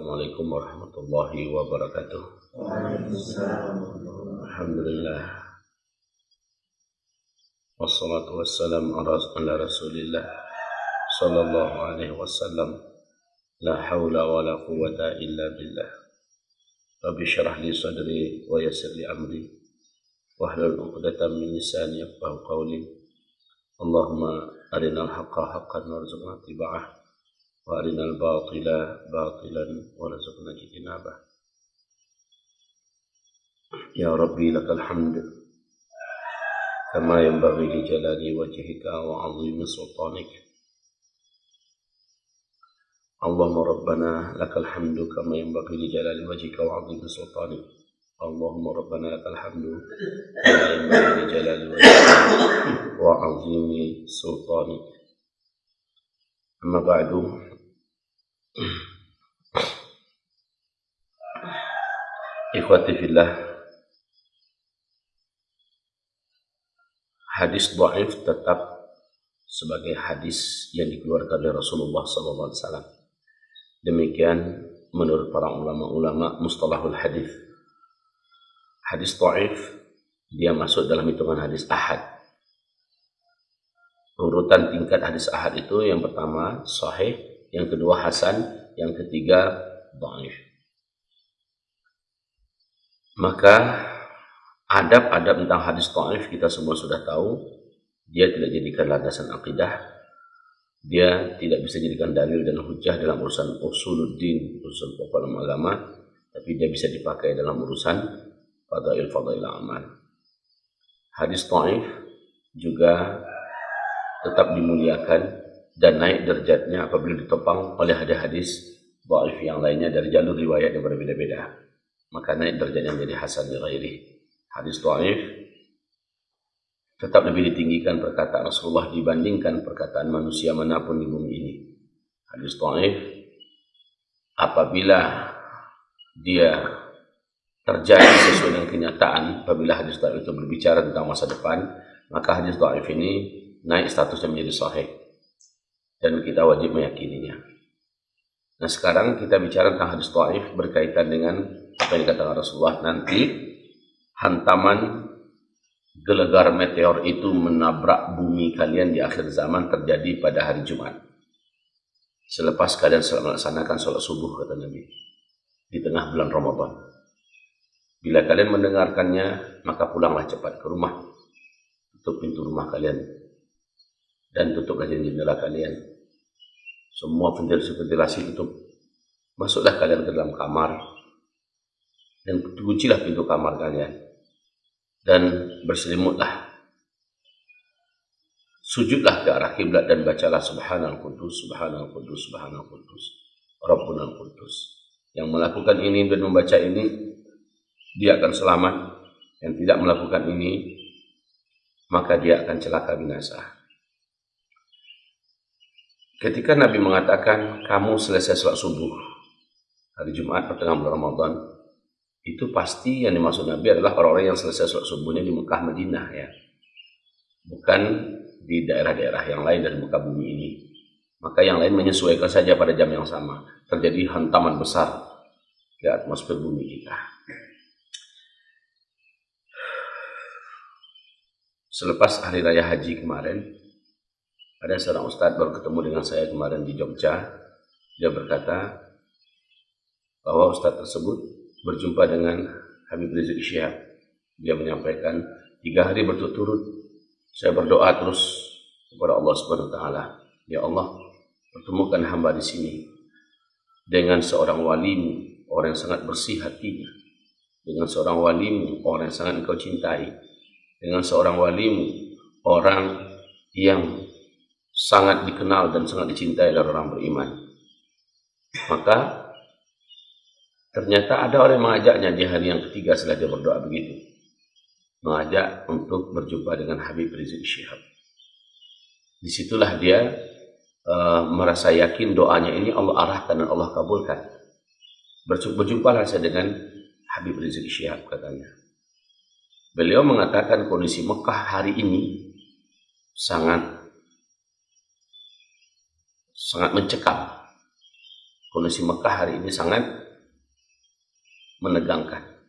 السلام عليكم ورحمة الله وبركاته. الحمد لله. والصلاة والسلام على رسول الله صلى الله عليه وسلم. لا حول ولا قوة إلا بالله. رب اشرح لي صدري ويسر لي أمري. واحلل عقدة من لساني يفقه قولي. اللهم أرنا الحق حقا وارزقنا اتباعه. وارنا الباطل باطلا ورزقنا اجتنابه يا ربي لك الحمد كما ينبغي لجلال وجهك وعظيم سلطانك اللهم ربنا لك الحمد كما ينبغي لجلال وجهك وعظيم سلطانك اللهم ربنا لك الحمد كما ينبغي لجلال وجهك وعظيم سلطانك أما بعد Ikhwati fillah Hadis dhaif tetap sebagai hadis yang dikeluarkan oleh Rasulullah SAW. Demikian menurut para ulama-ulama mustalahul hadis. Hadis dhaif dia masuk dalam hitungan hadis ahad. Urutan tingkat hadis ahad itu yang pertama sahih, yang kedua hasan, yang ketiga dhaif. Maka adab-adab tentang hadis dhaif kita semua sudah tahu. Dia tidak jadikan landasan akidah. Dia tidak bisa jadikan dalil dan hujah dalam urusan usuluddin, urusan pokok agama, tapi dia bisa dipakai dalam urusan fadail-fadail amal. Hadis dhaif juga tetap dimuliakan dan naik derajatnya apabila ditopang oleh hadis-hadis dhaif yang lainnya dari jalur riwayat yang berbeda-beda. Maka naik derajatnya menjadi hasan li ghairi. Hadis dhaif tetap lebih ditinggikan perkataan Rasulullah dibandingkan perkataan manusia mana pun di bumi ini. Hadis dhaif apabila dia terjadi sesuai dengan kenyataan apabila hadis dhaif itu berbicara tentang masa depan, maka hadis dhaif ini naik statusnya menjadi sahih dan kita wajib meyakininya. Nah sekarang kita bicara tentang hadis taif berkaitan dengan apa yang dikatakan Rasulullah nanti hantaman gelegar meteor itu menabrak bumi kalian di akhir zaman terjadi pada hari Jumat. Selepas kalian melaksanakan sholat subuh kata Nabi di tengah bulan Ramadan. Bila kalian mendengarkannya maka pulanglah cepat ke rumah. Tutup pintu rumah kalian dan tutup aja jendela kalian semua ventilasi-ventilasi tutup. Masuklah kalian ke dalam kamar dan kuncilah pintu kamar kalian dan berselimutlah. Sujudlah ke arah kiblat dan bacalah subhanal kudus, subhanal kudus, subhanal kudus, rabbunal kudus. Yang melakukan ini dan membaca ini, dia akan selamat. Yang tidak melakukan ini, maka dia akan celaka binasa. Ketika Nabi mengatakan kamu selesai sholat subuh hari Jumat pertengahan bulan Ramadan, itu pasti yang dimaksud Nabi adalah orang-orang yang selesai sholat subuhnya di Mekah Madinah ya. Bukan di daerah-daerah yang lain dari muka bumi ini. Maka yang lain menyesuaikan saja pada jam yang sama. Terjadi hantaman besar di atmosfer bumi kita. Selepas hari raya haji kemarin, ada seorang ustadz baru ketemu dengan saya kemarin di Jogja. Dia berkata bahwa ustadz tersebut berjumpa dengan Habib Rizik Syihab. Dia menyampaikan tiga hari berturut-turut saya berdoa terus kepada Allah Subhanahu Wa Taala. Ya Allah, pertemukan hamba di sini dengan seorang walimu, orang yang sangat bersih hatinya. Dengan seorang walimu, orang yang sangat engkau cintai. Dengan seorang walimu, orang yang sangat dikenal dan sangat dicintai oleh orang beriman. Maka ternyata ada orang yang mengajaknya di hari yang ketiga setelah dia berdoa begitu. Mengajak untuk berjumpa dengan Habib Rizik Syihab. Di situlah dia uh, merasa yakin doanya ini Allah arahkan dan Allah kabulkan. Berjumpa saya dengan Habib Rizik Syihab katanya. Beliau mengatakan kondisi Mekah hari ini sangat sangat mencekam. kondisi Mekah hari ini sangat menegangkan.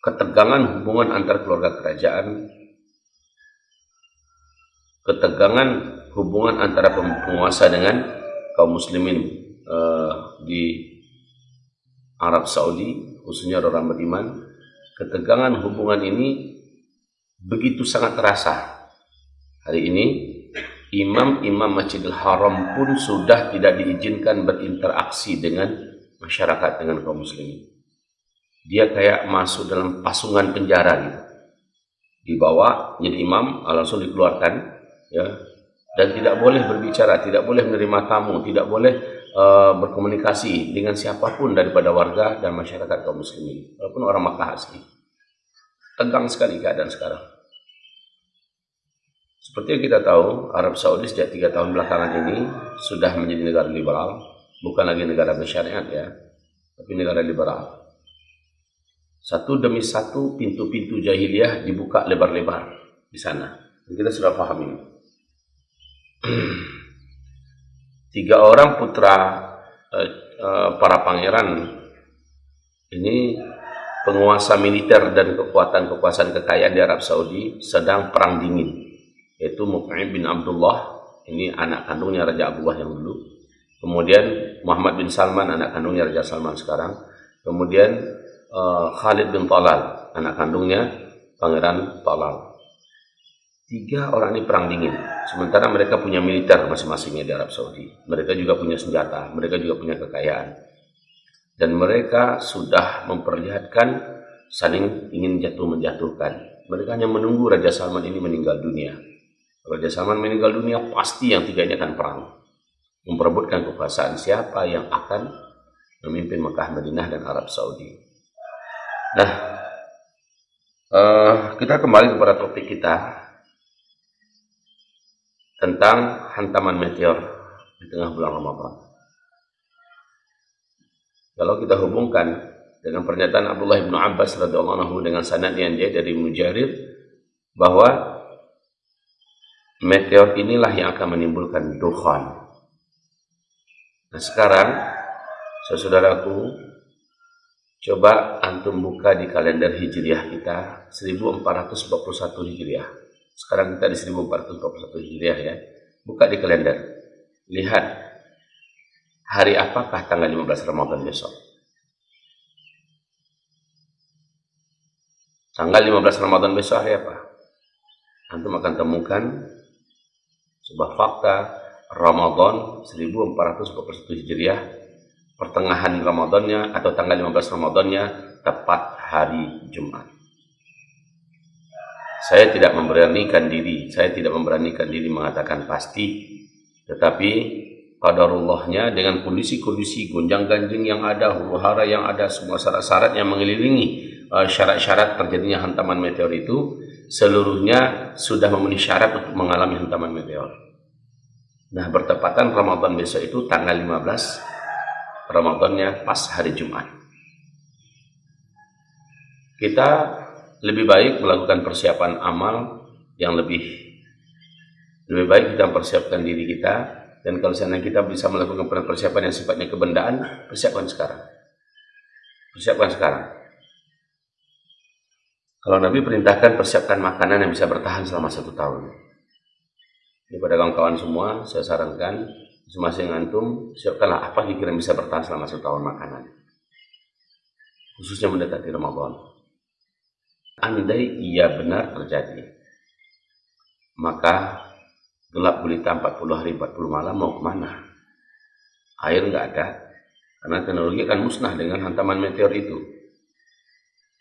Ketegangan hubungan antar keluarga kerajaan, ketegangan hubungan antara penguasa dengan kaum muslimin uh, di Arab Saudi, khususnya orang beriman, ketegangan hubungan ini begitu sangat terasa. Hari ini imam-imam Masjidil Haram pun sudah tidak diizinkan berinteraksi dengan masyarakat dengan kaum muslimin. Dia kayak masuk dalam pasungan penjara gitu. Dibawa jadi imam langsung dikeluarkan ya dan tidak boleh berbicara, tidak boleh menerima tamu, tidak boleh uh, berkomunikasi dengan siapa pun daripada warga dan masyarakat kaum muslimin walaupun orang Makkah asli. Tegang sekali keadaan sekarang. Seperti yang kita tahu, Arab Saudi sejak tiga tahun belakangan ini sudah menjadi negara liberal, bukan lagi negara bersyariat ya, tapi negara liberal. Satu demi satu pintu-pintu jahiliyah dibuka lebar-lebar di sana. Dan kita sudah paham ini. Tiga orang putra eh, eh, para pangeran ini penguasa militer dan kekuatan kekuasaan kekayaan di Arab Saudi sedang perang dingin yaitu Mut'im bin Abdullah. Ini anak kandungnya Raja Abdullah yang dulu. Kemudian Muhammad bin Salman anak kandungnya Raja Salman sekarang. Kemudian uh, Khalid bin Talal anak kandungnya Pangeran Talal. Tiga orang ini perang dingin. Sementara mereka punya militer masing-masingnya di Arab Saudi. Mereka juga punya senjata mereka juga punya kekayaan. Dan mereka sudah memperlihatkan saling ingin jatuh menjatuhkan mereka hanya menunggu Raja Salman ini meninggal dunia Salman meninggal dunia, pasti yang tiga ini akan perang. Memperebutkan kekuasaan siapa yang akan memimpin Mekah, Madinah, dan Arab Saudi. Nah, uh, kita kembali kepada topik kita tentang hantaman meteor di tengah bulan Ramadan. Kalau kita hubungkan dengan pernyataan Abdullah bin Abbas radhiyallahu anhu dengan sanad yang dia dari Mujarir bahwa meteor inilah yang akan menimbulkan dukhan. Nah sekarang, saudaraku, coba antum buka di kalender Hijriah kita 1441 Hijriah. Sekarang kita di 1441 Hijriah ya. Buka di kalender. Lihat hari apakah tanggal 15 Ramadan besok. Tanggal 15 Ramadan besok hari apa? Antum akan temukan sebuah fakta Ramadan 1441 Hijriah pertengahan Ramadannya atau tanggal 15 Ramadannya tepat hari Jumat. Saya tidak memberanikan diri, saya tidak memberanikan diri mengatakan pasti, tetapi qadarullahnya dengan kondisi-kondisi gonjang-ganjing yang ada, huru-hara yang ada, semua syarat-syarat yang mengelilingi uh, syarat-syarat terjadinya hantaman meteor itu, seluruhnya sudah memenuhi syarat untuk mengalami hantaman meteor. Nah, bertepatan Ramadan besok itu tanggal 15 Ramadannya pas hari Jumat. Kita lebih baik melakukan persiapan amal yang lebih lebih baik kita persiapkan diri kita dan kalau seandainya kita bisa melakukan persiapan yang sifatnya kebendaan, persiapkan sekarang. Persiapkan sekarang. Kalau Nabi perintahkan persiapkan makanan yang bisa bertahan selama satu tahun. Ini pada kawan-kawan semua, saya sarankan masing-masing antum siapkanlah apa kira bisa bertahan selama satu tahun makanan. Khususnya mendekati Ramadan. Andai ia benar terjadi, maka gelap gulita 40 hari 40 malam mau ke mana? Air nggak ada, karena teknologi akan musnah dengan hantaman meteor itu.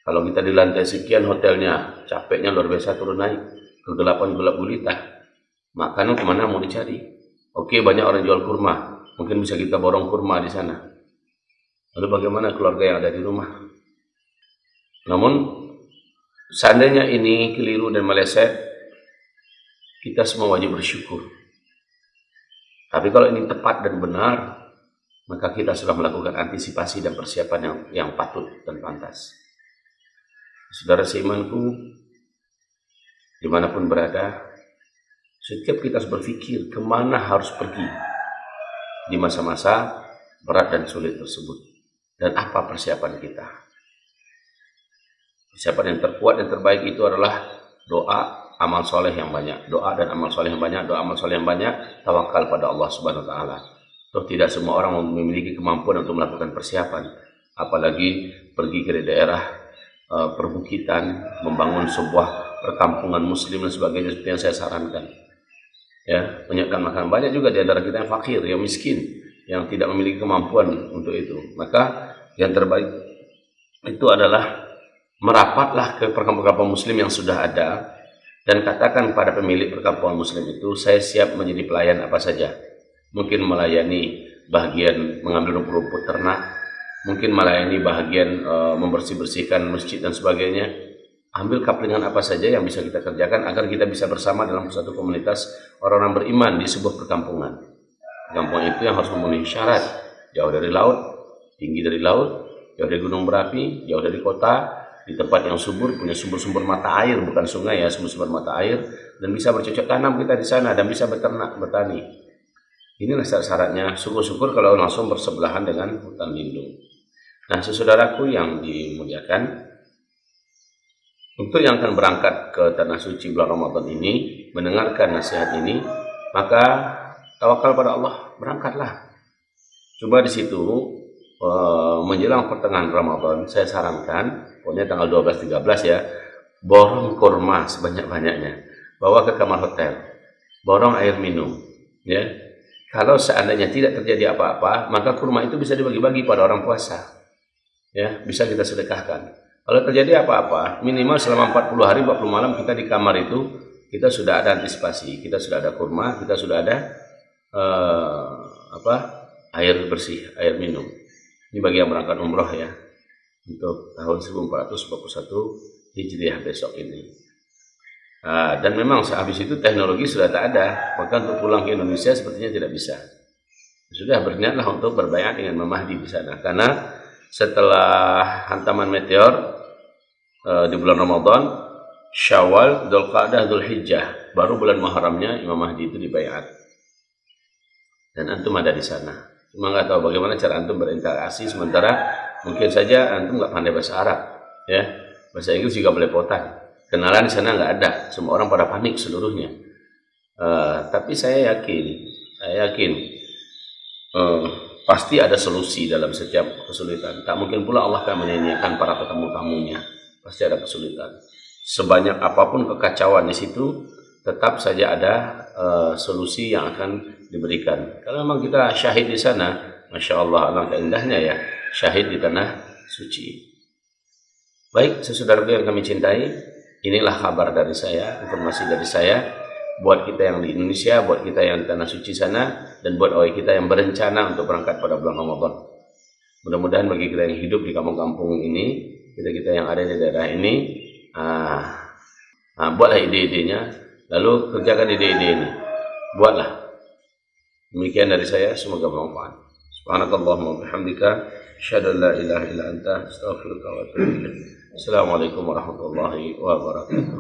Kalau kita di lantai sekian hotelnya, capeknya luar biasa turun naik, kegelapan gelap gulita. Makanan ke mana mau dicari? Oke, banyak orang jual kurma. Mungkin bisa kita borong kurma di sana. Lalu bagaimana keluarga yang ada di rumah? Namun, seandainya ini keliru dan meleset, kita semua wajib bersyukur. Tapi kalau ini tepat dan benar, maka kita sudah melakukan antisipasi dan persiapan yang, yang patut dan pantas. Saudara seimanku, di mana pun berada, setiap kita harus berpikir ke mana harus pergi di masa-masa berat dan sulit tersebut. Dan apa persiapan kita? Persiapan yang terkuat dan terbaik itu adalah doa, amal soleh yang banyak. Doa dan amal soleh yang banyak, doa amal soleh yang banyak, tawakal pada Allah Subhanahu Wa Taala. Toh tidak semua orang memiliki kemampuan untuk melakukan persiapan, apalagi pergi ke daerah uh, perbukitan, membangun sebuah perkampungan Muslim dan sebagainya seperti yang saya sarankan. Ya, menyiapkan makanan banyak juga di antara kita yang fakir, yang miskin yang tidak memiliki kemampuan untuk itu. Maka yang terbaik itu adalah merapatlah ke perkampungan muslim yang sudah ada dan katakan pada pemilik perkampungan muslim itu saya siap menjadi pelayan apa saja. Mungkin melayani bagian mengambil rumput-rumput ternak, mungkin melayani bagian e, membersih-bersihkan masjid dan sebagainya. Ambil kaplingan apa saja yang bisa kita kerjakan agar kita bisa bersama dalam satu komunitas orang-orang beriman di sebuah perkampungan. Kampung itu yang harus memenuhi syarat jauh dari laut, tinggi dari laut, jauh dari gunung berapi, jauh dari kota, di tempat yang subur, punya sumber-sumber mata air, bukan sungai ya, sumber-sumber mata air, dan bisa bercocok tanam kita di sana, dan bisa beternak, bertani. Inilah syarat-syaratnya, syukur-syukur kalau langsung bersebelahan dengan hutan lindung. Nah, saudaraku yang dimuliakan, untuk yang akan berangkat ke Tanah Suci bulan Ramadan ini, mendengarkan nasihat ini, maka tawakal pada Allah, berangkatlah. Coba di situ uh, menjelang pertengahan Ramadan, saya sarankan, pokoknya tanggal 12-13 ya, borong kurma sebanyak-banyaknya, bawa ke kamar hotel, borong air minum, ya. Kalau seandainya tidak terjadi apa-apa, maka kurma itu bisa dibagi-bagi pada orang puasa. Ya, bisa kita sedekahkan. Kalau terjadi apa-apa, minimal selama 40 hari, 40 malam kita di kamar itu, kita sudah ada antisipasi, kita sudah ada kurma, kita sudah ada uh, apa air bersih, air minum. Ini bagi yang berangkat umroh ya untuk tahun 1441 Hijriah besok ini. Uh, dan memang sehabis itu teknologi sudah tak ada, maka untuk pulang ke Indonesia sepertinya tidak bisa. Sudah berniatlah untuk berbayar dengan Mahdi di sana, karena setelah hantaman meteor uh, di bulan Ramadan, Syawal, Dzulqa'dah, Dzulhijjah, baru bulan Muharramnya Imam Mahdi itu dibayar dan antum ada di sana. Cuma nggak tahu bagaimana cara antum berinteraksi sementara mungkin saja antum nggak pandai bahasa Arab, ya bahasa Inggris juga belepotan. Kenalan di sana nggak ada, semua orang pada panik seluruhnya. Uh, tapi saya yakin, saya yakin uh, pasti ada solusi dalam setiap kesulitan. Tak mungkin pula Allah akan menyanyiakan para tetamu-tamunya. Pasti ada kesulitan. Sebanyak apa pun kekacauan di situ, tetap saja ada uh, solusi yang akan diberikan. Kalau memang kita syahid di sana, masya Allah, alangkah indahnya ya, syahid di tanah suci. Baik, sesaudara yang kami cintai, inilah kabar dari saya, informasi dari saya, buat kita yang di Indonesia, buat kita yang di tanah suci sana, dan buat awal kita yang berencana untuk berangkat pada bulan Ramadan. Mudah-mudahan bagi kita yang hidup di kampung-kampung ini, kita-kita yang ada di daerah ini, ah, ah, buatlah ide-idenya, Lalu kerjakan ide-ide ini. Buatlah. Demikian dari saya, semoga bermanfaat. Subhanakallahumma bihamdika, asyhadu an la ilaha anta, wa. Assalamualaikum warahmatullahi wabarakatuh.